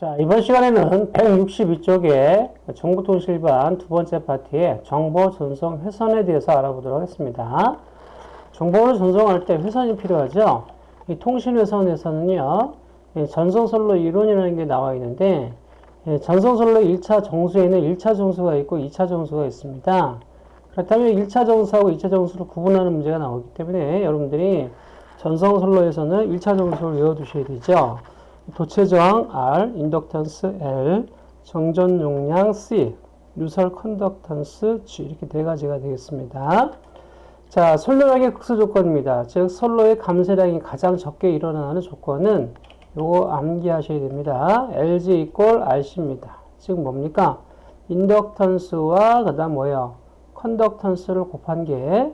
자, 이번 시간에는 162쪽에 정보통신일반 두 번째 파트의 정보 전송 회선에 대해서 알아보도록 하겠습니다. 정보를 전송할 때 회선이 필요하죠. 이 통신 회선에서는요, 전송선로 이론이라는 게 나와 있는데, 전송선로 1차 정수에는 1차 정수가 있고 2차 정수가 있습니다. 그렇다면 1차 정수하고 2차 정수를 구분하는 문제가 나오기 때문에 여러분들이 전송선로에서는 1차 정수를 외워두셔야 되죠. 도체 저항 R, 인덕턴스 L, 정전 용량 C, 누설 컨덕턴스 G 이렇게 네 가지가 되겠습니다. 자, 선로량의 극소 조건입니다. 즉 선로의 감쇄량이 가장 적게 일어나는 조건은 요거 암기하셔야 됩니다. LG equal RC입니다. 즉 뭡니까? 인덕턴스와 그 다음 뭐예요? 컨덕턴스를 곱한 게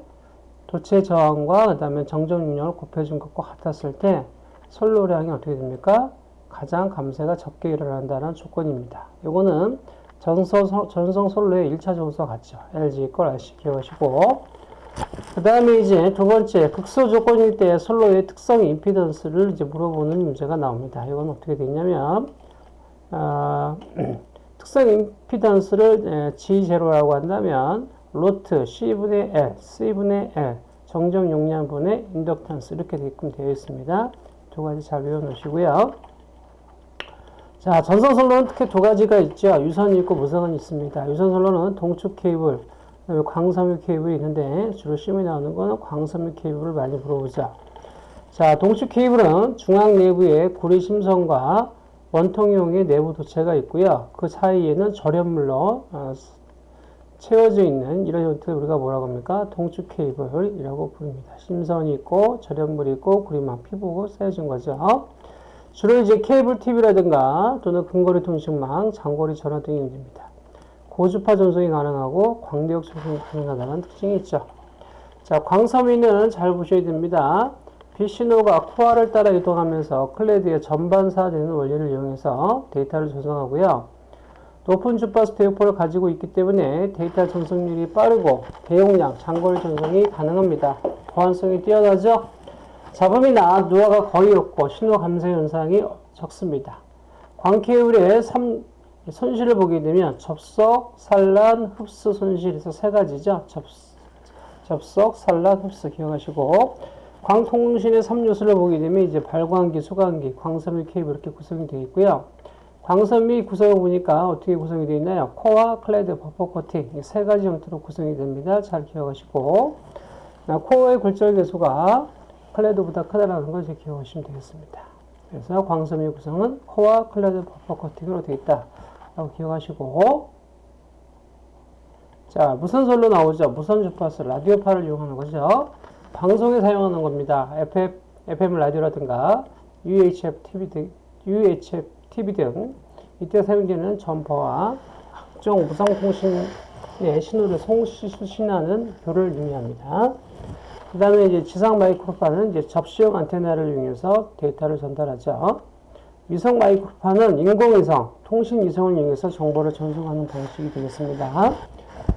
도체 저항과 그 다음에 정전 용량을 곱해준 것과 같았을 때 선로량이 어떻게 됩니까? 가장 감쇄가 적게 일어난다는 조건입니다. 이거는 전성, 전성 선로의 1차 정수와 같죠. LG 걸 RC 기억하시고 그 다음에 이제 두 번째 극소 조건일 때 선로의 특성 임피던스를 이제 물어보는 문제가 나옵니다. 이건 어떻게 되냐면 어, 특성 임피던스를 G0라고 한다면 로트 C분의 L, C분의 L 정정 용량분의 인덕턴스 이렇게 되어 있습니다. 두 가지 잘 외워놓으시고요. 자, 전선선로는 특히 두 가지가 있죠. 유선이 있고 무선이 있습니다. 유선선로는 동축 케이블, 광섬유 케이블이 있는데 주로 시험에 나오는 거는 광섬유 케이블을 많이 물어보자. 자, 동축 케이블은 중앙 내부에 구리 심선과 원통용의 내부 도체가 있고요. 그 사이에는 절연물로 어, 채워져 있는 이런 형태를 우리가 뭐라고 합니까? 동축 케이블이라고 부릅니다. 심선이 있고 절연물이 있고 구리막 피복으로 쌓여진 거죠. 주로 이제 케이블 TV라든가 또는 근거리 통신망, 장거리 전화 등이 있습니다. 고주파 전송이 가능하고 광대역 전송이 가능하다는 특징이 있죠. 자, 광섬유는 잘 보셔야 됩니다. 빛신호가 코어를 따라 이동하면서 clad에 전반사되는 원리를 이용해서 데이터를 전송하고요. 높은 주파수 대역포를 가지고 있기 때문에 데이터 전송률이 빠르고 대용량, 장거리 전송이 가능합니다. 보안성이 뛰어나죠? 잡음이나 누화가 거의 없고 신호 감소 현상이 적습니다. 광케이블의 손실을 보게 되면 접속, 산란, 흡수 손실에서 세 가지죠. 접, 접속, 산란, 흡수 기억하시고 광통신의 3요소를 보게 되면 이제 발광기, 소광기, 광섬유 케이블 이렇게 구성이 되어 있고요. 광섬유 구성을 보니까 어떻게 구성이 되어 있나요? 코어, clad, 버퍼 코팅 이 세 가지 형태로 구성이 됩니다. 잘 기억하시고 코어의 굴절 계수가 clad보다 크다라는 것을 기억하시면 되겠습니다. 그래서 광섬유 구성은 코어 clad 버퍼 코팅으로 되어 있다. 라고 기억하시고 자 무선 선로 나오죠. 무선 주파수 라디오파를 이용하는 거죠. 방송에 사용하는 겁니다. FM, FM 라디오라든가 UHF TV 등, UHF TV 등 이때 사용되는 전파와 각종 무선통신의 신호를 송수신하는 교를 의미합니다. 그 다음에 이제 지상 마이크로파는 이제 접시용 안테나를 이용해서 데이터를 전달하죠. 위성 마이크로파는 인공위성, 통신위성을 이용해서 정보를 전송하는 방식이 되겠습니다.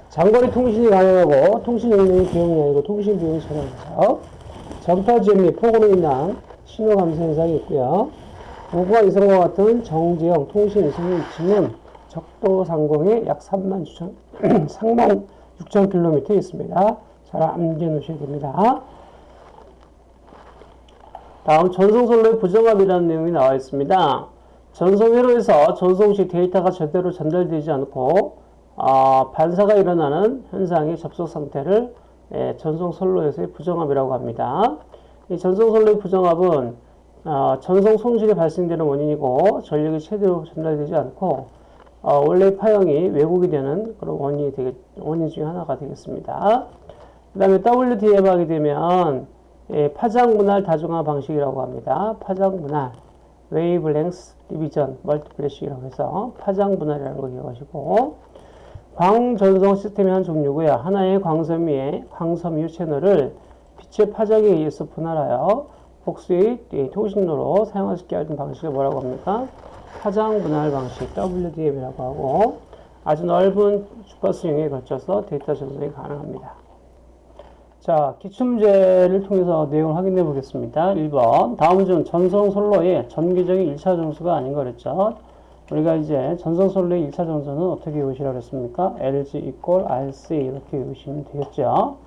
장거리 통신이 가능하고 통신 용량이 비용이 아니고 통신 비용이 전환되죠. 전파지연 및 폭우로 인한 신호 감소 현상이 있고요. 우주와 이성과 같은 정지형 통신 위성의 위치는 적도 상공에 약 3만 6천, 3만 6천 킬로미터 있습니다. 잘 암기해 놓으셔야 됩니다. 다음 전송선로의 부정합이라는 내용이 나와 있습니다. 전송회로에서 전송 시 데이터가 제대로 전달되지 않고 어, 반사가 일어나는 현상의 접속 상태를 예, 전송선로에서의 부정합이라고 합니다. 이 전송선로의 부정합은 어, 전송 손실이 발생되는 원인이고 전력이 제대로 전달되지 않고 어, 원래 파형이 왜곡이 되는 그런 원인이 되겠, 원인 중에 하나가 되겠습니다. 그 다음에 WDM 하게 되면 예, 파장 분할 다중화 방식이라고 합니다. 파장 분할, wavelength division multiplexing이라고 해서 파장 분할이라는 거 기억하시고 광전송 시스템의 한 종류고요. 하나의 광섬유의 광섬유 채널을 빛의 파장에 의해서 분할하여 복수의 통신로로 있게 하는 방식을 뭐라고 합니까? 파장 분할 방식 WDM이라고 하고 아주 넓은 주파수용에 걸쳐서 데이터 전송이 가능합니다. 자, 기출문제를 통해서 내용을 확인해 보겠습니다. 1번. 다음 중 전송 선로의 전기적인 1차 정수가 아닌 거랬죠. 우리가 이제 전성솔로의 1차 전선은 어떻게 외우시라고 했습니까? LG equal RC 이렇게 외우시면 되겠죠.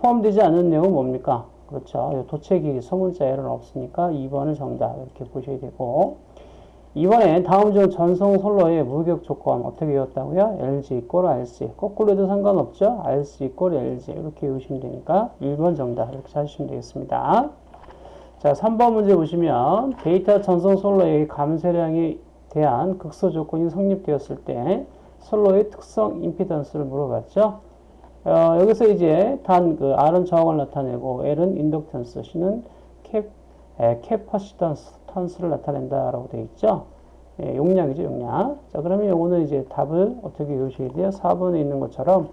포함되지 않은 내용은 뭡니까? 그렇죠. 도체기 소문자 에러는 없으니까 2번을 정답 이렇게 보셔야 되고 이번에 다음 중 전송 솔로의 무격 조건 어떻게 외웠다고요? LG equal RC 거꾸로 해도 상관없죠? RC equal LG 이렇게 외우시면 되니까 1번 정답 이렇게 찾으시면 되겠습니다. 자 3번 문제 보시면 데이터 전송 선로의 감쇄량에 대한 극소 조건이 성립되었을 때 선로의 특성 임피던스를 물어봤죠. 어, 여기서 이제 단 그 R은 저항을 나타내고 L은 인덕턴스, C는 캡, 에, 캐퍼시턴스를 나타낸다라고 되어 있죠. 예, 용량이죠, 용량. 자, 그러면 요거는 이제 답을 어떻게 외우셔야 돼요? 4번에 있는 것처럼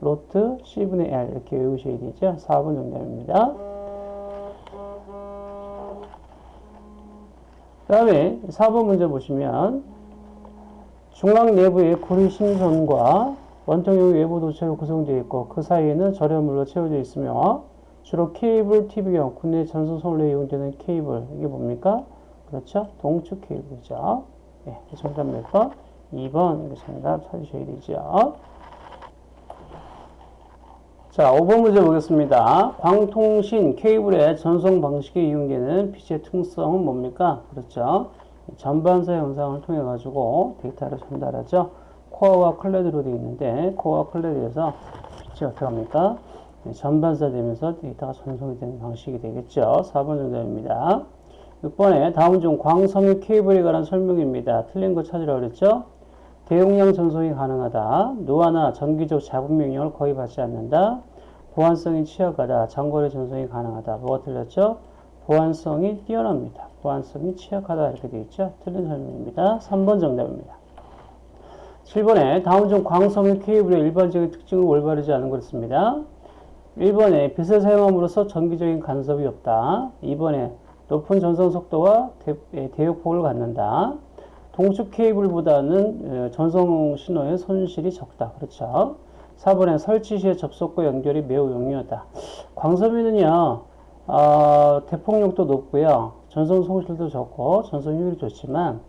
루트 C분의 L 이렇게 외우셔야 되죠. 4번 정답입니다. 그 다음에 4번 문제 보시면 중앙 내부의 구리심선과 원통형 외부 도체로 구성되어 있고 그 사이에는 절여물로 채워져 있으며 주로 케이블 TV형 국내 전선 선로에 이용되는 케이블 이게 뭡니까? 그렇죠? 동축 케이블이죠. 네, 정답 몇 번? 2번 이거 정답 찾으셔야 되죠. 자, 5번 문제 보겠습니다. 광통신 케이블의 전송 방식에 이용되는 빛의 특성은 뭡니까? 그렇죠. 전반사 현상을 통해 가지고 데이터를 전달하죠. 코어와 clad로 되어 있는데 코어와 clad에서 빛이 어떻게 합니까? 네, 전반사 되면서 데이터가 전송이 되는 방식이 되겠죠. 4번 정답입니다. 6번에 다음 중 광섬유 케이블에 관한 설명입니다. 틀린 거 찾으라고 그랬죠? 대용량 전송이 가능하다. 노화나 전기적 잡음 영향을 거의 받지 않는다. 보안성이 취약하다. 장거리 전송이 가능하다. 뭐가 틀렸죠? 보안성이 뛰어납니다. 보안성이 취약하다 이렇게 되어 있죠. 틀린 설명입니다. 3번 정답입니다. 7번에 다음 중 광섬유 케이블의 일반적인 특징을 올바르지 않은 것입니다. 1번에 빛을 사용함으로써 전기적인 간섭이 없다. 2번에 높은 전송 속도와 대, 역폭을 갖는다. 동축 케이블보다는 어, 전송 신호의 손실이 적다. 그렇죠. 4번에 설치 시에 접속과 연결이 매우 용이하다. 광섬유는요, 어, 대폭력도 높고요. 전송 손실도 적고 전송 효율이 좋지만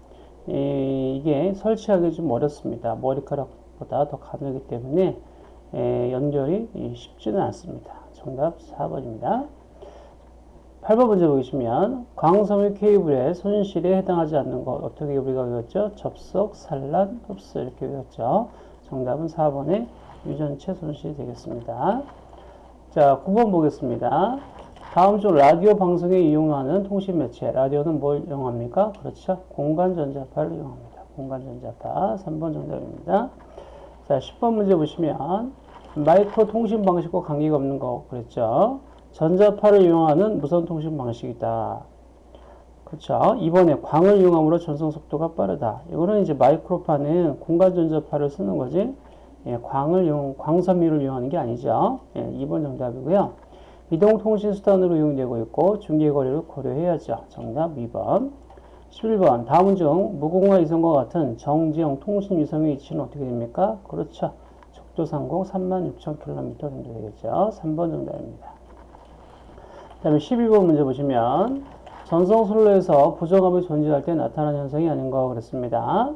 에, 이게 설치하기 좀 어렵습니다. 머리카락보다 더 가늘기 때문에 에, 연결이 쉽지는 않습니다. 정답 4번입니다. 8번 문제 보시면 광섬유 케이블의 손실에 해당하지 않는 것 어떻게 우리가 외웠죠? 접속, 산란, 흡수 이렇게 외웠죠. 정답은 4번의 유전체 손실이 되겠습니다. 자, 9번 보겠습니다. 다음 중 라디오 방송에 이용하는 통신 매체. 라디오는 뭘 이용합니까? 그렇죠. 공간 전자파를 이용합니다. 공간 전자파. 3번 정답입니다. 자, 10번 문제 보시면 마이크로 통신 방식과 관계가 없는 거 그랬죠. 전자파를 이용하는 무선 통신 방식이다. 그렇죠. 이번에 광을 이용함으로 전송 속도가 빠르다. 이거는 이제 마이크로파는 공간 전자파를 쓰는 거지. 예, 광을 이용, 광섬유를 이용하는 게 아니죠. 예, 2번 정답이고요. 이동통신 수단으로 이용되고 있고 중계거리를 고려해야죠. 정답 2번. 11번. 다음 중 무공화 위성과 같은 정지형 통신 위성의 위치는 어떻게 됩니까? 그렇죠. 적도상공 36,000km 정도 되겠죠. 3번 정답입니다. 다음에 12번 문제 보시면 전성솔로에서 부정압이 존재할 때 나타나는 현상이 아닌가 그랬습니다.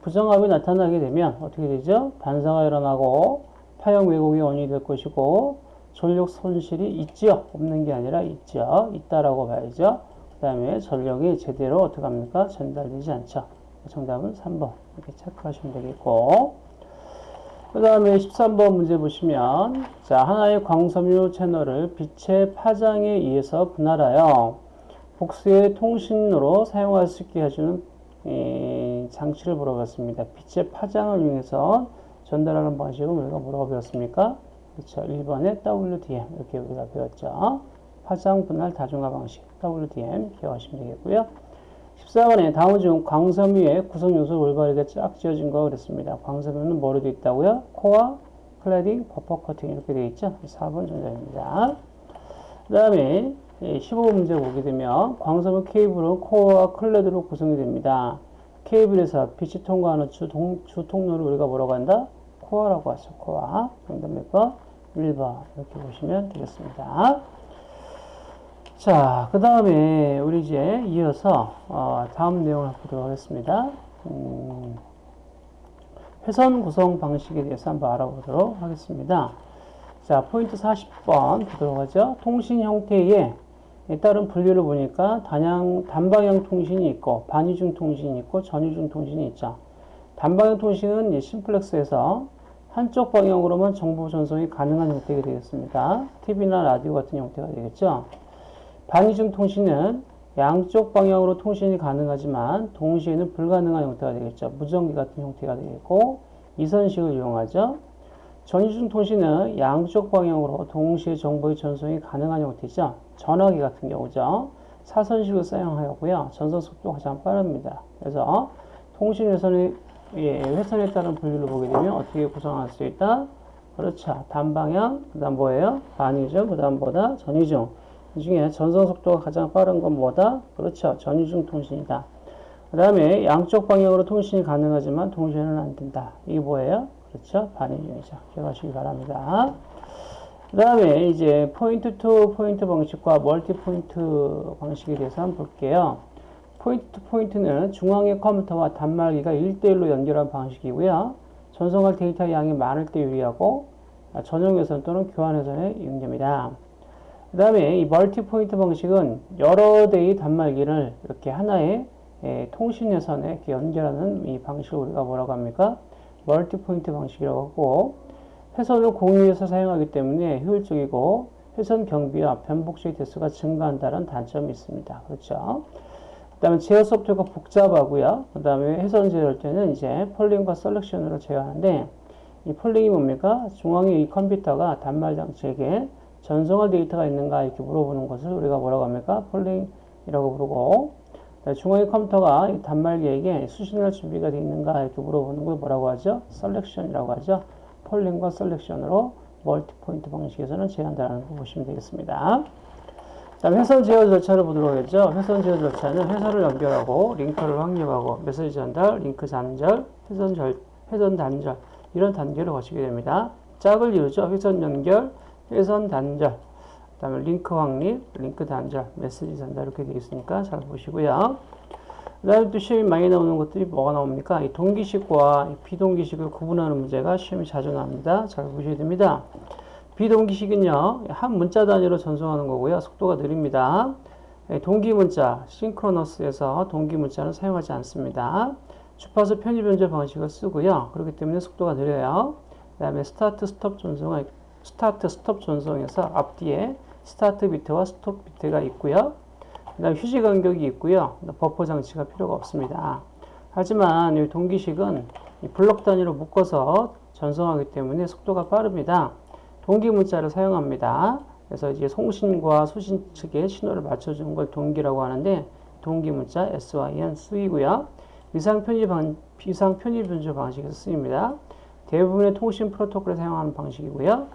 부정압이 나타나게 되면 어떻게 되죠? 반사가 일어나고 파형 왜곡이 원인이 될 것이고 전력 손실이 있죠? 없는 게 아니라 있죠? 있다라고 봐야죠. 그 다음에 전력이 제대로 어떻게 합니까? 전달되지 않죠. 정답은 3번 이렇게 체크하시면 되겠고 그 다음에 13번 문제 보시면 자 하나의 광섬유 채널을 빛의 파장에 의해서 분할하여 복수의 통신으로 사용할 수 있게 해주는 장치를 물어봤습니다. 빛의 파장을 이용해서 전달하는 방식은 우리가 뭐라고 배웠습니까? 그렇죠. 1번에 WDM 이렇게 우리가 배웠죠. 파장 분할 다중화 방식 WDM 기억하시면 되겠고요. 14번에 다음 중 광섬유의 구성 요소 올바르게 짝지어진 거 그랬습니다. 광섬유는 뭐로 되어 있다고요? 코어, cladding, 버퍼 코팅 이렇게 되어 있죠. 4번 정답입니다. 그 다음에 15번 문제 보게 되면 광섬유 케이블은 코어와 클래드로 구성이 됩니다. 케이블에서 빛이 통과하는 주, 동, 주 통로를 우리가 뭐라고 한다? 코어라고 하죠. 코어. 정답 몇 번? 1번. 이렇게 보시면 되겠습니다. 자, 그 다음에 우리 이제 이어서 어, 다음 내용을 보도록 하겠습니다. 음, 회선 구성 방식에 대해서 한번 알아보도록 하겠습니다. 자, 포인트 40번 보도록 하죠. 통신 형태에 따른 분류를 보니까 단양, 단방향 통신이 있고, 반이중 통신이 있고, 전이중 통신이 있죠. 단방향 통신은 이 심플렉스에서 한쪽 방향으로만 정보 전송이 가능한 형태가 되겠습니다. TV나 라디오 같은 형태가 되겠죠. 반이중 통신은 양쪽 방향으로 통신이 가능하지만 동시에는 불가능한 형태가 되겠죠. 무전기 같은 형태가 되겠고 이선식을 이용하죠. 전이중 통신은 양쪽 방향으로 동시에 정보의 전송이 가능한 형태죠. 전화기 같은 경우죠. 사선식을 사용하고요. 전송 속도가 가장 빠릅니다. 그래서 통신 회선의 예, 회선에 따른 분류를 보게 되면 어떻게 구성할 수 있다? 그렇죠. 단방향, 그 다음 뭐예요? 반이중, 그 다음 보다 전이중. 이 중에 전송 속도가 가장 빠른 건 뭐다? 그렇죠. 전이중 통신이다. 그 다음에 양쪽 방향으로 통신이 가능하지만 동시에는 안 된다. 이게 뭐예요? 그렇죠. 반이중이죠. 기억하시기 바랍니다. 그 다음에 이제 point to point 방식과 multi point 방식에 대해서 한번 볼게요. point to point는 중앙의 컴퓨터와 단말기가 1대1로 연결한 방식이고요. 전송할 데이터 양이 많을 때 유리하고 전용 회선 또는 교환 회선에 이용됩니다. 그 다음에 이 multi point 방식은 여러 대의 단말기를 이렇게 하나의 예, 통신 회선에 이렇게 연결하는 이 방식을 우리가 뭐라고 합니까? multi point 방식이라고 하고 회선을 공유해서 사용하기 때문에 효율적이고 회선 경비와 변복조기의 대수가 증가한다는 단점이 있습니다. 그렇죠? 그 다음에 제어 소프트웨어가 복잡하고요. 그 다음에 회선 제어할 때는 이제 polling과 selection으로 제어하는데 이 polling이 뭡니까? 중앙의 이 컴퓨터가 단말 장치에게 전송할 데이터가 있는가 이렇게 물어보는 것을 우리가 뭐라고 합니까? polling이라고 부르고 중앙의 컴퓨터가 단말기에게 수신할 준비가 되어 있는가 이렇게 물어보는 걸 뭐라고 하죠? selection이라고 하죠. polling과 selection으로 multi point 방식에서는 제어한다라는 거 보시면 되겠습니다. 다음 회선 제어 절차를 보도록 하겠죠. 회선 제어 절차는 회선을 연결하고 링크를 확립하고 메시지 전달, 링크 단절, 회선 절, 회선 단절 이런 단계를 거치게 됩니다. 짝을 이루죠. 회선 연결, 회선 단절, 그 다음에 링크 확립, 링크 단절, 메시지 전달 이렇게 되어 있으니까 잘 보시고요. 그 다음에 또 시험이 많이 나오는 것들이 뭐가 나옵니까? 이 동기식과 비동기식을 구분하는 문제가 시험이 자주 나옵니다. 잘 보셔야 됩니다. 비동기식은요, 한 문자 단위로 전송하는 거고요. 속도가 느립니다. 동기 문자, synchronous에서 동기 문자는 사용하지 않습니다. 주파수 편이 변조 방식을 쓰고요. 그렇기 때문에 속도가 느려요. 그 다음에 start stop 전송은 start stop 전송에서 앞뒤에 start bit와 stop bit가 있고요. 그 다음 휴지 간격이 있고요. 버퍼 장치가 필요가 없습니다. 하지만 이 동기식은 블록 단위로 묶어서 전송하기 때문에 속도가 빠릅니다. 동기 문자를 사용합니다. 그래서 이제 송신과 수신 측에 신호를 맞춰주는 걸 동기라고 하는데 동기 문자 SYN 쓰이고요. 위상 편집 방, 비상 편집 변조 방식에서 쓰입니다. 대부분의 통신 프로토콜을 사용하는 방식이고요.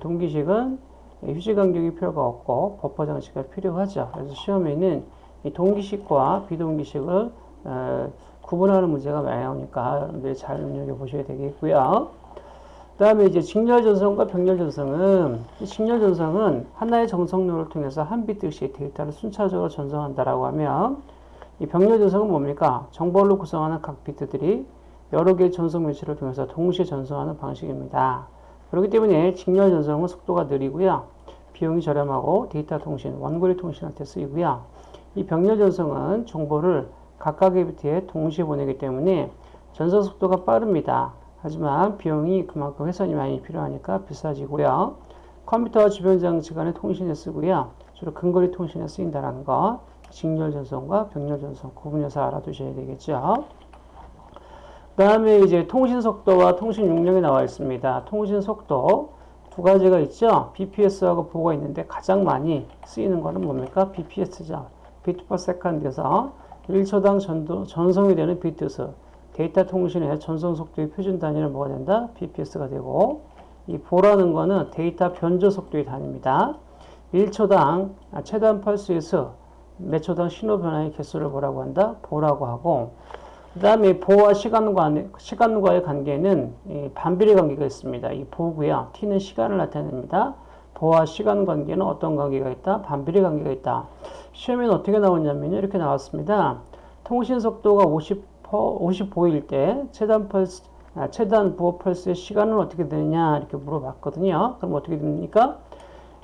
동기식은 휴지 간격이 필요가 없고 버퍼 장치가 필요하죠. 그래서 시험에는 이 동기식과 비동기식을 어, 구분하는 문제가 많이 나오니까 여러분들이 잘 눈여겨 보셔야 되겠고요. 그 다음에 이제 직렬 전송과 병렬 전송은 직렬 전송은 하나의 전송로를 통해서 한 비트 씩 데이터를 순차적으로 전송한다라고 하면 이 병렬 전송은 뭡니까? 정보를 구성하는 각 비트들이 여러 개의 전송 매체를 통해서 동시에 전송하는 방식입니다. 그렇기 때문에 직렬 전송은 속도가 느리고요. 비용이 저렴하고 데이터 통신, 원거리 통신할 때 쓰이고요. 이 병렬 전송은 정보를 각각의 비트에 동시에 보내기 때문에 전송 속도가 빠릅니다. 하지만 비용이 그만큼 회선이 많이 필요하니까 비싸지고요. 컴퓨터와 주변 장치 간의 통신에 쓰고요. 주로 근거리 통신에 쓰인다는 거. 직렬 전송과 병렬 전송 구분해서 알아두셔야 되겠죠. 그 다음에 이제 통신 속도와 통신 용량이 나와 있습니다. 통신 속도 두 가지가 있죠. BPS하고 baud가 있는데 가장 많이 쓰이는 거는 뭡니까? BPS죠. bit per second에서 1초당 전도, 전송이 되는 비트 수. 데이터 통신의 전송 속도의 표준 단위는 뭐가 된다? BPS가 되고 이 baud라는 거는 데이터 변조 속도의 단위입니다. 1초당 최단 펄스에서 매 초당 신호 변화의 개수를 뭐라고 한다? baud라고 하고 그 다음에 보와 시간과, 시간과의 관계는 반비례 관계가 있습니다. 이 보고요. t는 시간을 나타냅니다. 보와 시간 관계는 어떤 관계가 있다? 반비례 관계가 있다. 시험에는 어떻게 나오냐면요. 이렇게 나왔습니다. 통신 속도가 50 55일 때 최단 펄스, 아, 최단 부호 펄스의 시간은 어떻게 되느냐 이렇게 물어봤거든요. 그럼 어떻게 됩니까?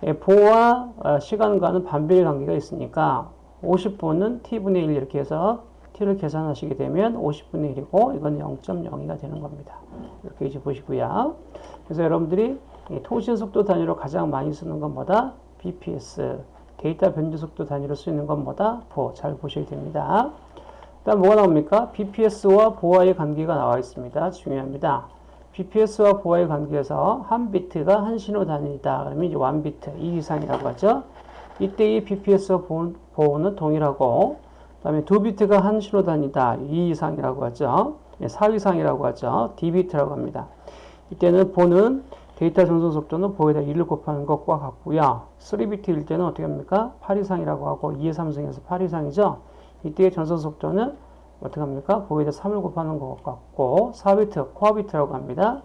예, 보호와 어, 시간과는 반비례 관계가 있으니까 50분은 t분의 1 이렇게 해서 t를 계산하시게 되면 50분의 1이고 이건 0.02가 되는 겁니다. 이렇게 이제 보시고요. 그래서 여러분들이 통신 속도 단위로 가장 많이 쓰는 건 뭐다? BPS. 데이터 변조 속도 단위로 쓰이는 건 뭐다? 보. 잘 보셔야 됩니다. 다음 뭐가 나옵니까? BPS와 보아의 관계가 나와 있습니다. 중요합니다. BPS와 보아의 관계에서 한 비트가 한 신호 단위다. 그러면 이제 1비트, 2 이상이라고 하죠. 이때의 BPS와 baud는 동일하고 그 다음에 두 비트가 한 신호 단위다. 2위상이라고 하죠. 4위상이라고 하죠. dibit라고 합니다. 이때는 baud는 데이터 전송 속도는 baud에다 2를 곱하는 것과 같고요. 3비트일 때는 어떻게 합니까? 8위상이라고 하고 2의 3승에서 8위상이죠. 이때의 전송 속도는 어떻게 합니까? baud에다 3을 곱하는 것 같고 4비트, quadbit라고 합니다.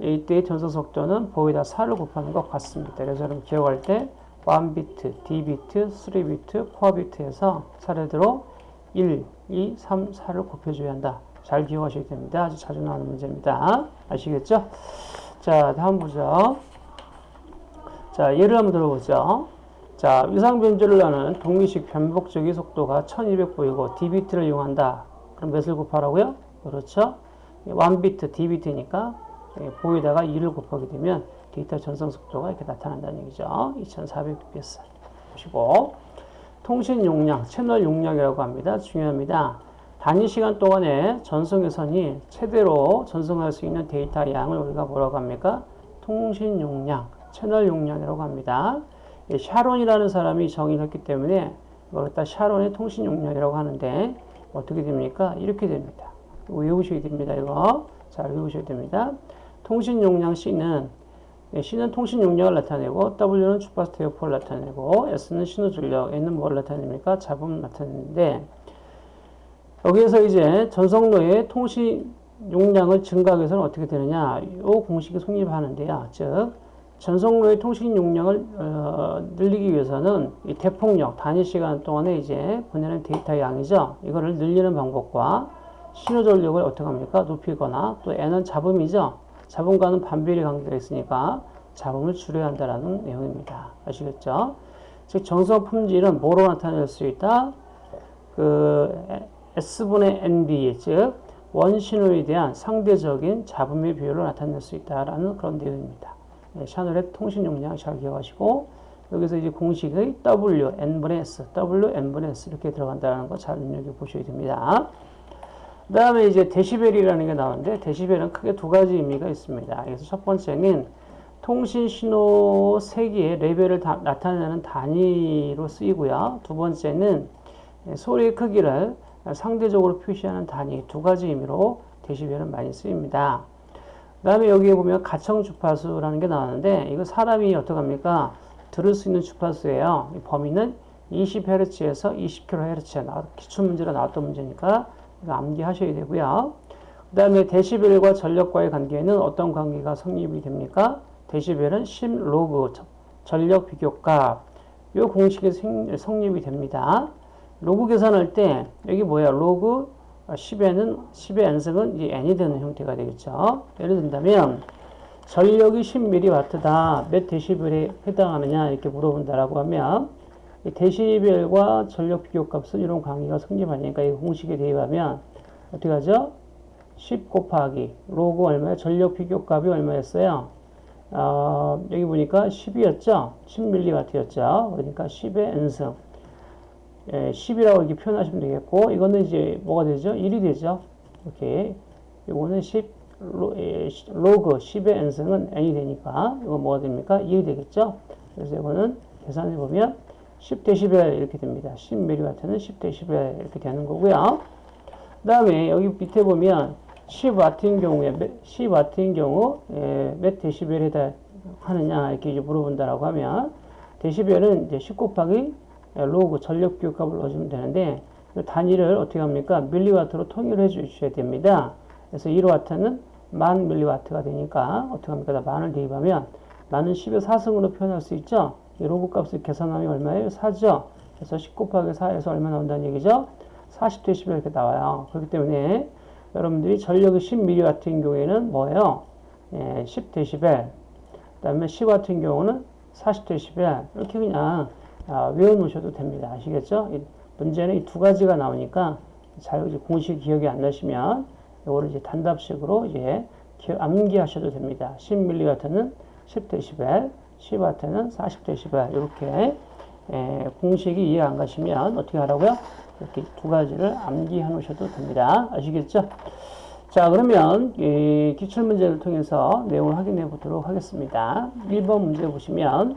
이때의 전송 속도는 baud에다 4를 곱하는 것 같습니다. 그래서 여러분 기억할 때 1비트, D비트, 3비트, 코어비트에서 차례대로 1, 2, 3, 4를 곱해줘야 한다. 잘 기억하셔야 됩니다. 아주 자주 나오는 문제입니다. 아시겠죠? 자, 다음 보죠. 자, 예를 한번 들어보죠. 자, 위상 변조를 하는 동미식 변복적의 속도가 1200 보이고 d비트를 이용한다. 그럼 몇을 곱하라고요? 그렇죠. 1비트, d비트니까 baud에다가 2를 곱하게 되면 데이터 전송 속도가 이렇게 나타난다는 얘기죠. 2400bps 보시고 통신 용량, 채널 용량이라고 합니다. 중요합니다. 단위 시간 동안에 전송 회선이 최대로 전송할 수 있는 데이터 양을 우리가 뭐라고 합니까? 통신 용량, 채널 용량이라고 합니다. 샤논이라는 사람이 정의를 했기 때문에 이걸 갖다 샤논의 통신 용량이라고 하는데 어떻게 됩니까? 이렇게 됩니다. 외우셔야 됩니다. 이거 잘 외우셔야 됩니다. 통신 용량 C는 C는 통신 용량을 나타내고 W는 주파수 대역폭을 나타내고 S는 신호 출력, N은 뭘 나타냅니까? 잡음을 나타내는데 여기에서 이제 전성로의 통신 용량을 증가하기 위해서는 어떻게 되느냐? 이 공식이 성립하는데요. 즉 전송로의 통신 용량을 어, 늘리기 위해서는 이 대폭력 단위 시간 동안에 이제 보내는 데이터 양이죠. 이거를 늘리는 방법과 신호 전력을 어떻게 합니까? 높이거나 또 N은 잡음이죠. 잡음과는 반비례 관계가 있으니까 잡음을 줄여야 한다는 내용입니다. 아시겠죠? 즉 정성 품질은 뭐로 나타낼 수 있다? 그 S분의 NB 즉 원신호에 대한 상대적인 잡음의 비율을 나타낼 수 있다라는 그런 내용입니다. 네, 샤넬의 통신 용량 잘 기억하시고 여기서 이제 공식의 W, N분의 S, W, N분의 S 이렇게 들어간다는 거잘 눈여겨 보셔야 됩니다. 그 다음에 이제 데시벨이라는 게 나오는데 데시벨은 크게 두 가지 의미가 있습니다. 그래서 첫 번째는 통신 신호 세기의 레벨을 다, 나타내는 단위로 쓰이고요. 두 번째는 소리의 크기를 상대적으로 표시하는 단위 두 가지 의미로 데시벨은 많이 쓰입니다. 그 다음에 여기에 보면 가청 주파수라는 게 나왔는데 이거 사람이 어떡합니까? 들을 수 있는 주파수예요. 범위는 20Hz에서 20kHz에 나 기출문제로 나왔던 문제니까 이거 암기하셔야 되고요. 그 다음에 데시벨과 전력과의 관계는 어떤 관계가 성립이 됩니까? 데시벨은 10 로그 전력 비교값 이 공식이 성립이 됩니다. 로그 계산할 때 여기 뭐야? 로그 10에는 10의 n승은 이제 n이 되는 형태가 되겠죠. 예를 든다면 전력이 10mW다. 몇 데시벨에 해당하느냐 이렇게 물어본다라고 하면 데시벨과 전력 비교값은 이런 관계가 성립하니까 이 공식에 대입하면 어떻게 하죠? 10 곱하기 로그 얼마야? 전력 비교값이 얼마였어요? 어, 여기 보니까 10이었죠? 10mW였죠? 그러니까 10의 n승 예, 10이라고 이렇게 표현하시면 되겠고, 이거는 이제 뭐가 되죠? 1이 되죠? 이렇게. 이거는 10, 로, 예, 로그 10의 n승은 n이 되니까, 이거 뭐가 됩니까? 1이 되겠죠? 그래서 이거는 계산해 보면 10dB 이렇게 됩니다. 10mW는 10dB 이렇게 되는 거고요. 그 다음에 여기 밑에 보면 10W인 경우에, 10W인 경우, 예, 몇 데시벨에 해당하느냐, 이렇게 물어본다라고 하면, 데시벨은 이제 10 곱하기 로그 전력 비율값을 넣어주면 되는데 단위를 어떻게 합니까? 밀리와트로 통일해 주셔야 됩니다. 그래서 1와트는 만 밀리와트가 되니까 어떻게 합니까? 만을 대입하면 만은 10의 4승으로 표현할 수 있죠? 이 로그 값을 계산하면 얼마예요? 4죠? 그래서 10 곱하기 4에서 얼마 나온다는 얘기죠? 40데시벨 이렇게 나와요. 그렇기 때문에 여러분들이 전력이 10mm 같은 경우에는 뭐예요? 예, 10데시벨. 그 다음에 시 같은 경우는 40데시벨. 이렇게 그냥 아, 외워놓으셔도 됩니다. 아시겠죠? 이 문제는 이 두 가지가 나오니까 잘 공식 기억이 안 나시면 이거를 이제 단답식으로 이제 암기하셔도 됩니다. 10mW는 10dB, 10W는 40dB 이렇게 에, 공식이 이해 안 가시면 어떻게 하라고요? 이렇게 두 가지를 암기해 놓으셔도 됩니다. 아시겠죠? 자, 그러면 이 기출문제를 통해서 내용을 확인해 보도록 하겠습니다. 1번 문제 보시면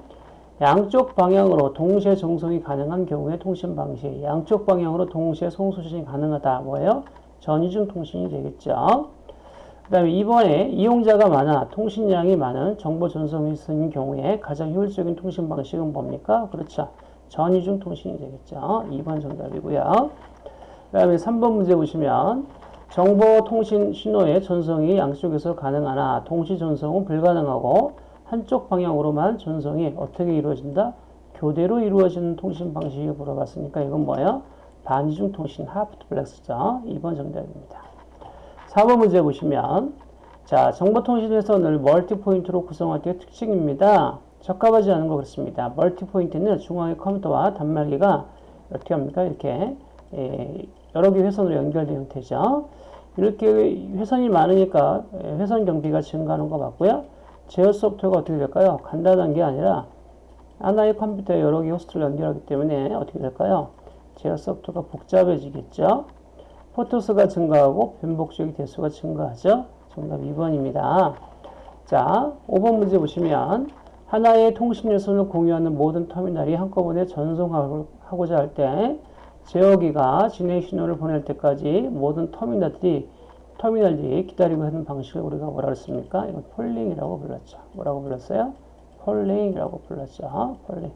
양쪽 방향으로 동시에 정송이 가능한 경우의 통신 방식. 양쪽 방향으로 동시에 송수신이 가능하다. 뭐예요? 전이중 통신이 되겠죠. 그 다음에 2번에 이용자가 많아 통신량이 많은 정보 전송이 있는 경우에 가장 효율적인 통신 방식은 뭡니까? 그렇죠. 전이중 통신이 되겠죠. 2번 정답이고요. 그 다음에 3번 문제 보시면 정보 통신 신호의 전송이 양쪽에서 가능하나 동시 전송은 불가능하고 한쪽 방향으로만 전송이 어떻게 이루어진다? 교대로 이루어지는 통신 방식이 물어봤으니까 이건 뭐예요? 반이중 통신 하프트 블랙스죠. 2번 정답입니다. 4번 문제 보시면 자 정보통신에서 늘 멀티포인트로 구성할 때 특징입니다. 적합하지 않은 것 그렇습니다. 멀티포인트는 중앙의 컴퓨터와 단말기가 어떻게 합니까? 이렇게 예, 여러 개 회선으로 연결된 형태죠. 이렇게 회선이 많으니까 회선 경비가 증가하는 거 맞고요. 제어 소프트웨어가 어떻게 될까요? 간단한 게 아니라 하나의 컴퓨터에 여러 개 호스트를 연결하기 때문에 어떻게 될까요? 제어 소프트웨어가 복잡해지겠죠? 포트 수가 증가하고 변복조기 대수가 증가하죠? 정답 2번입니다. 자, 5번 문제 보시면 하나의 통신 요소를 공유하는 모든 터미널이 한꺼번에 전송하고자 할 때 제어기가 진행 신호를 보낼 때까지 모든 터미널들이 터미널들이 기다리고 하는 방식을 우리가 뭐라 그랬습니까? 이건 polling이라고 불렀죠. 뭐라고 불렀어요? polling이라고 불렀죠. polling.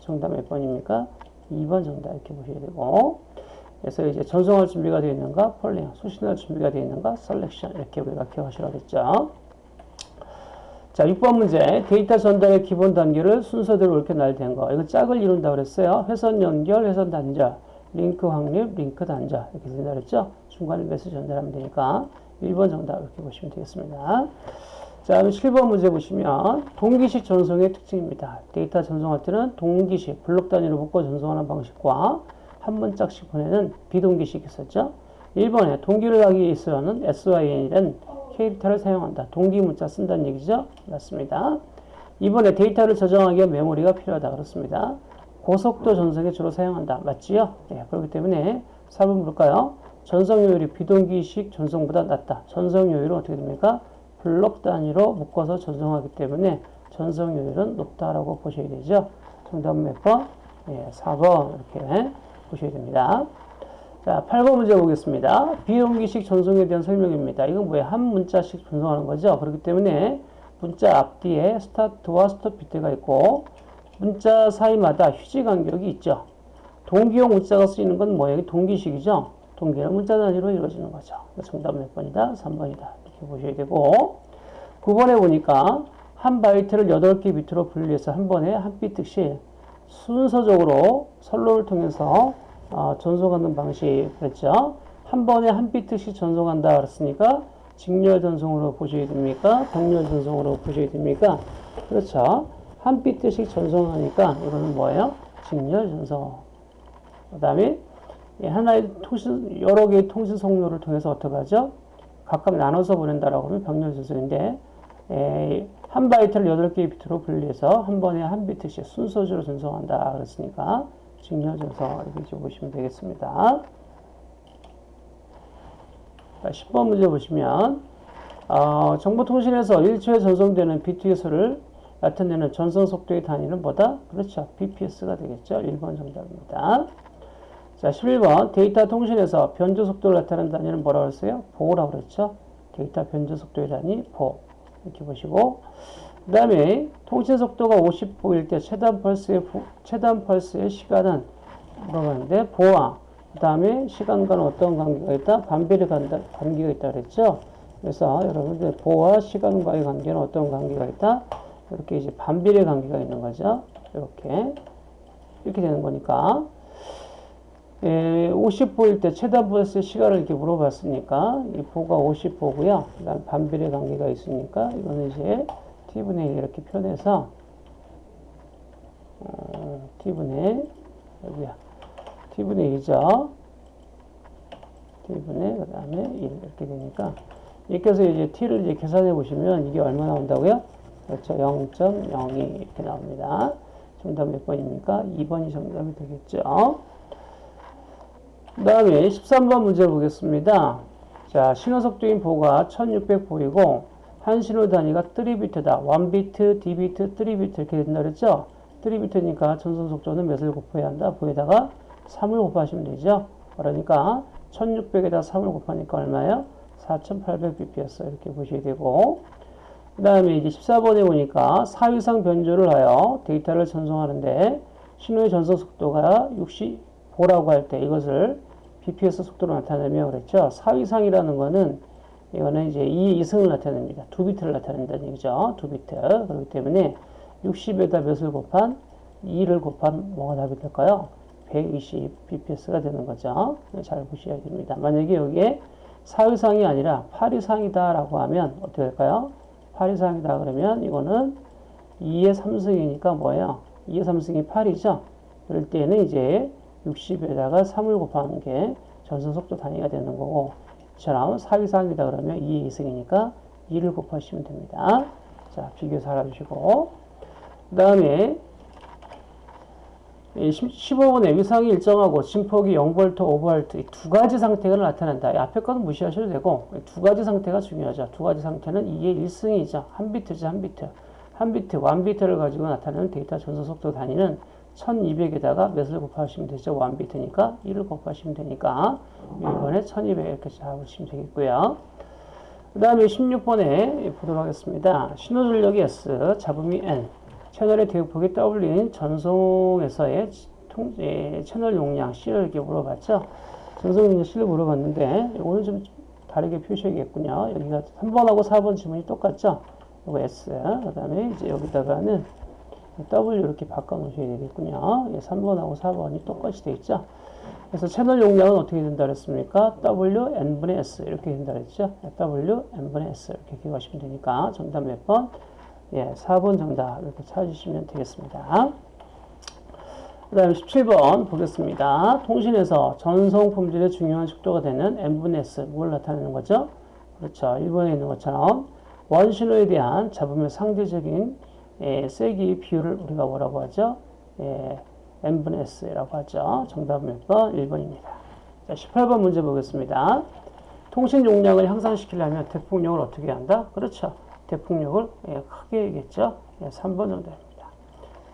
정답 몇 번입니까? 2번 정답 이렇게 보셔야 되고 그래서 이제 전송할 준비가 되어 있는가? polling. 수신할 준비가 되어 있는가? selection. 이렇게 우리가 기억하시라고 했죠. 자, 6번 문제. 데이터 전달의 기본 단계를 순서대로 이렇게 나열된 거. 이거 짝을 이룬다고 그랬어요. 회선 연결, 회선 단절, 링크 확립, 링크 단절. 이렇게 된다 그랬죠. 중간에 메시지 전달하면 되니까 1번 정답 이렇게 보시면 되겠습니다. 자, 7번 문제 보시면 동기식 전송의 특징입니다. 데이터 전송할 때는 동기식, 블록 단위로 묶어 전송하는 방식과 한 문자씩 보내는 비동기식이 있었죠. 1번에 동기를 하기 위해서는 SYN이란 캐릭터를 사용한다. 동기 문자 쓴다는 얘기죠. 맞습니다. 2번에 데이터를 저장하기 위한 메모리가 필요하다. 그렇습니다. 고속도 전송에 주로 사용한다. 맞지요? 네, 그렇기 때문에 4번 볼까요? 전송효율이 비동기식 전송보다 낮다. 전송효율은 어떻게 됩니까? 블록 단위로 묶어서 전송하기 때문에 전송효율은 높다라고 보셔야 되죠. 정답 몇 번? 예, 4번 이렇게 보셔야 됩니다. 자, 8번 문제 보겠습니다. 비동기식 전송에 대한 설명입니다. 이건 뭐예요? 한 문자씩 전송하는 거죠. 그렇기 때문에 문자 앞뒤에 스타트와 스톱 비트가 있고 문자 사이마다 휴지 간격이 있죠. 동기용 문자가 쓰이는 건 뭐예요? 동기식이죠. 동기는 문자 단위로 이루어지는 거죠. 정답 몇 번이다? 3번이다. 이렇게 보셔야 되고 9번에 보니까 한 바이트를 8개 비트로 분리해서 한 번에 한 비트씩 순서적으로 선로를 통해서 어, 전송하는 방식 그랬죠. 한 번에 한 비트씩 전송한다 그랬으니까 직렬 전송으로 보셔야 됩니까? 병렬 전송으로 보셔야 됩니까? 그렇죠. 한 비트씩 전송하니까 이거는 뭐예요? 직렬 전송. 그 다음에 하나의 통신, 여러 개의 통신 성로를 통해서 어떻게 하죠? 각각 나눠서 보낸다라고 하면 병렬 전송인데, 에, 한 바이트를 8개의 비트로 분리해서 한 번에 한 비트씩 순서대로 전송한다. 그랬으니까, 직렬 전송, 이렇게 보시면 되겠습니다. 자, 10번 문제 보시면, 어, 정보통신에서 1초에 전송되는 비트의 수를 나타내는 전송 속도의 단위는 뭐다? 그렇죠. BPS가 되겠죠. 1번 정답입니다. 자, 11번 데이터 통신에서 변조 속도를 나타내는 단위는 뭐라고 했어요? 보라고 그랬죠. 데이터 변조 속도의 단위 보. 이렇게 보시고 그 다음에 통신 속도가 50보일 때 최단 펄스의 최단 펄스의 시간은 물어봤는데 보와 그 다음에 시간과는 어떤 관계가 있다? 반비례 관계가 있다 그랬죠. 그래서 여러분들 보와 시간과의 관계는 어떤 관계가 있다? 이렇게 이제 반비례 관계가 있는 거죠. 이렇게 이렇게 되는 거니까 예, 50보일 때 최다 보였을 시간을 이렇게 물어봤으니까 이 보가 50보고요. 그다음 반비례 관계가 있으니까 이거는 이제 t분의 1 이렇게 표현해서 어, t분의 여기야 t분의 2죠. t분의 그 다음에 1 이렇게 되니까 이렇게 해서 이제 t를 이제 계산해 보시면 이게 얼마 나온다고요? 그렇죠. 0.02 이렇게 나옵니다. 정답 몇 번입니까? 2번이 정답이 되겠죠. 그 다음에 13번 문제 보겠습니다. 자, 신호속도인 보가 1600 보이고 한 신호 단위가 3비트다. 1비트, D비트, 3비트 이렇게 된다 그랬죠? 3비트니까 전선 속도는 몇을 곱해야 한다? 보에다가 3을 곱하시면 되죠. 그러니까 1600에다 3을 곱하니까 얼마예요? 4800bps 이렇게 보셔야 되고 그 다음에 이제 14번에 보니까 4위상 변조를 하여 데이터를 전송하는데 신호의 전송 속도가 65라고 할 때 이것을 bps 속도로 나타내며 그랬죠. 4위상이라는 거는 이거는 이제 2의 2승을 나타냅니다. 2비트를 나타낸다는 얘기죠. 2비트. 그렇기 때문에 60에다 몇을 곱한 2를 곱한 뭐가 답이 될까요? 120 bps가 되는 거죠. 잘 보셔야 됩니다. 만약에 여기에 4위상이 아니라 8위상이다 라고 하면 어떻게 될까요? 8위상이다 그러면 이거는 2의 3승이니까 뭐예요? 2의 3승이 8이죠? 그럴 때는 이제 60에다가 3을 곱하는 게 전선 속도 단위가 되는 거고 이처럼 4위상이다 그러면 2의 2승이니까 2를 곱하시면 됩니다. 자, 비교해서 알아주시고 그 다음에 15번에 위상이 일정하고 진폭이 0V, 5V 두 가지 상태가 나타난다. 앞에 거는 무시하셔도 되고 두 가지 상태가 중요하죠. 두 가지 상태는 2의 1승이죠. 한 비트죠. 한 비트. 한 비트, 1비트를 가지고 나타내는 데이터 전송 속도 단위는 1200에다가 몇을 곱하시면 되죠. 1비트니까 1을 곱하시면 되니까 1번에 1200 이렇게 잡으시면 되겠고요. 그 다음에 16번에 보도록 하겠습니다. 신호전력이 S, 잡음이 N, 채널의 대역폭이 W인 전송에서의 통, 예, 채널 용량 C를 이렇게 물어봤죠. 전송 용량 C를 물어봤는데 이거는 좀 다르게 표시하겠군요. 여기가 3번하고 4번 지문이 똑같죠. 이거 S, 그 다음에 이제 여기다가는 W 이렇게 바꿔 놓으셔야 되겠군요. 3번하고 예, 4번이 똑같이 되어 있죠. 그래서 채널 용량은 어떻게 된다 그랬습니까? W n분의 S 이렇게 된다 그랬죠. W n분의 S 이렇게 기억하시면 되니까 정답 몇 번? 예, 4번 정답 이렇게 찾으시면 되겠습니다. 그 다음에 17번 보겠습니다. 통신에서 전송 품질의 중요한 속도가 되는 n분의 S 뭘 나타내는 거죠? 그렇죠. 1번에 있는 것처럼 원신호에 대한 잡음의 상대적인 예, 세기 비율을 우리가 뭐라고 하죠? 예, n분의 s라고 하죠. 정답은 몇 번? 1번입니다. 자, 18번 문제 보겠습니다. 통신 용량을 향상시키려면 대폭력을 어떻게 한다? 그렇죠. 대폭력을 예, 크게 해야겠죠. 예, 3번 정답입니다.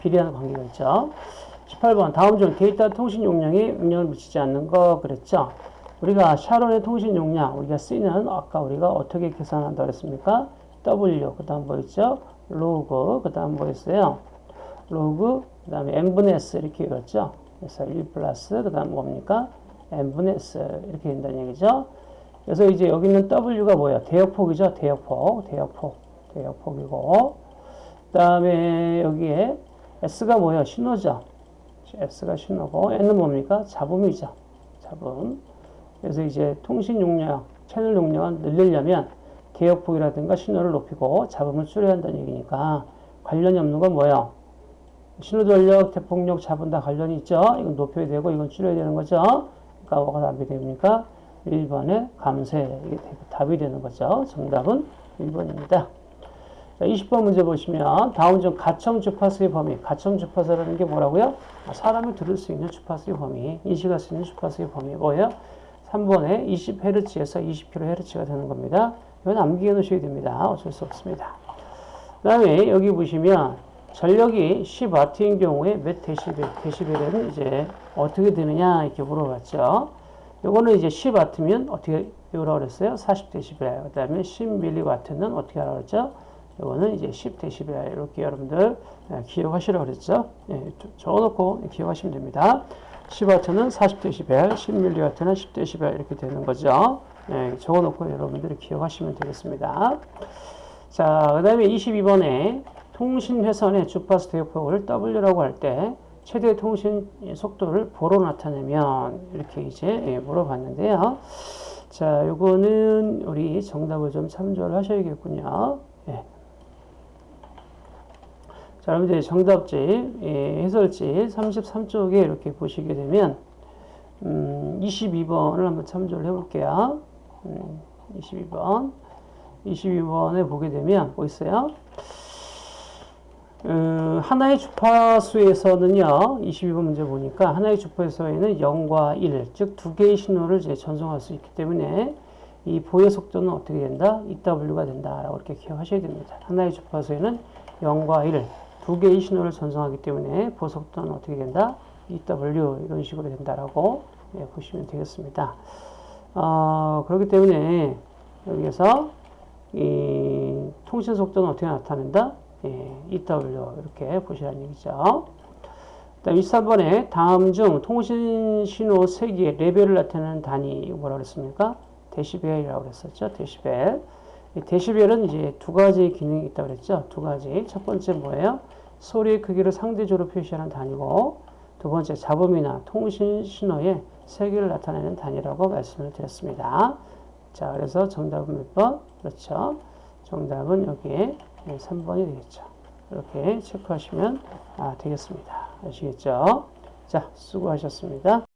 비례하는 관계가 있죠. 18번 다음 중 데이터 통신 용량에 영향을 미치지 않는 거 그랬죠. 우리가 샤론의 통신 용량 우리가 쓰는 아까 우리가 어떻게 계산한다 그랬습니까? W 그 다음 뭐 있죠? 로그 그 다음 뭐 있어요? 로그 그 다음에 n분의 s 이렇게 읽었죠? 그래서 1 플러스 그 다음 뭡니까? n분의 s 이렇게 된다는 얘기죠. 그래서 이제 여기 있는 w가 뭐예요? 대역폭이죠. 대역폭 대역폭 대역폭이고 그 다음에 여기에 s가 뭐예요? 신호죠. s가 신호고 n은 뭡니까? 잡음이죠. 잡음. 그래서 이제 통신 용량, 채널 용량을 늘리려면 대역폭이라든가 신호를 높이고 잡음을 줄여야 한다는 얘기니까 관련이 없는 건 뭐예요? 신호전력, 대폭력, 잡음 다 관련이 있죠? 이건 높여야 되고 이건 줄여야 되는 거죠? 그러니까 뭐가 답이 됩니까? 1번에 감쇄. 이게 답이 되는 거죠. 정답은 1번입니다. 자, 20번 문제 보시면 중 가청 주파수의 범위. 가청 주파수라는 게 뭐라고요? 사람이 들을 수 있는 주파수의 범위. 인식할 수 있는 주파수의 범위. 뭐예요? 3번에 20Hz에서 20kHz가 되는 겁니다. 이건 암기해 놓으셔야 됩니다. 어쩔 수 없습니다. 그 다음에 여기 보시면 전력이 10W인 경우에 몇 데시벨, 데시벨은 이제 어떻게 되느냐 이렇게 물어봤죠. 요거는 이제 10W면 어떻게 배우라고 그랬어요? 40데시벨. 그 다음에 10mW는 어떻게 하라고 그랬죠? 요거는 이제 10데시벨. 이렇게 여러분들 기억하시라고 그랬죠? 예, 적어놓고 기억하시면 됩니다. 10W는 40데시벨, 10mW는 10데시벨 이렇게 되는 거죠. 예, 적어놓고 여러분들이 기억하시면 되겠습니다. 자, 그 다음에 22번에 통신회선의 주파수 대역폭을 W라고 할 때 최대 통신 속도를 보로 나타내면 이렇게 이제 예, 물어봤는데요. 자, 요거는 우리 정답을 좀 참조를 하셔야겠군요. 예. 자, 여러분들 정답지, 예, 해설지 33쪽에 이렇게 보시게 되면 음, 22번을 한번 참조를 해볼게요. 음, 22번. 22번에 보게 되면 뭐 있어요? 음, 하나의 주파수에서는요, 22번 문제 보니까 하나의 주파수에는 0과 1, 즉 두 개의 신호를 이제 전송할 수 있기 때문에 이 보여 속도는 어떻게 된다? EW가 된다 라고 이렇게 기억하셔야 됩니다. 하나의 주파수에는 0과 1, 두 개의 신호를 전송하기 때문에 보속도는 어떻게 된다? EW 이런 식으로 된다라고 예, 보시면 되겠습니다. 어, 그렇기 때문에 여기에서 이 통신 속도는 어떻게 나타낸다? 예, EW 이렇게 보시라는 얘기죠. 다음 23번에 다음 중 통신 신호 세기의 레벨을 나타내는 단위 뭐라고 그랬습니까? 데시벨이라고 그랬었죠. 데시벨. 이 데시벨은 이제 두 가지 기능이 있다고 그랬죠. 두 가지. 첫 번째 뭐예요? 소리의 크기를 상대적으로 표시하는 단위고 두 번째 잡음이나 통신 신호의 세기를 나타내는 단위라고 말씀을 드렸습니다. 자, 그래서 정답은 몇 번? 그렇죠. 정답은 여기에 3번이 되겠죠. 이렇게 체크하시면 아, 되겠습니다. 아시겠죠? 자, 수고하셨습니다.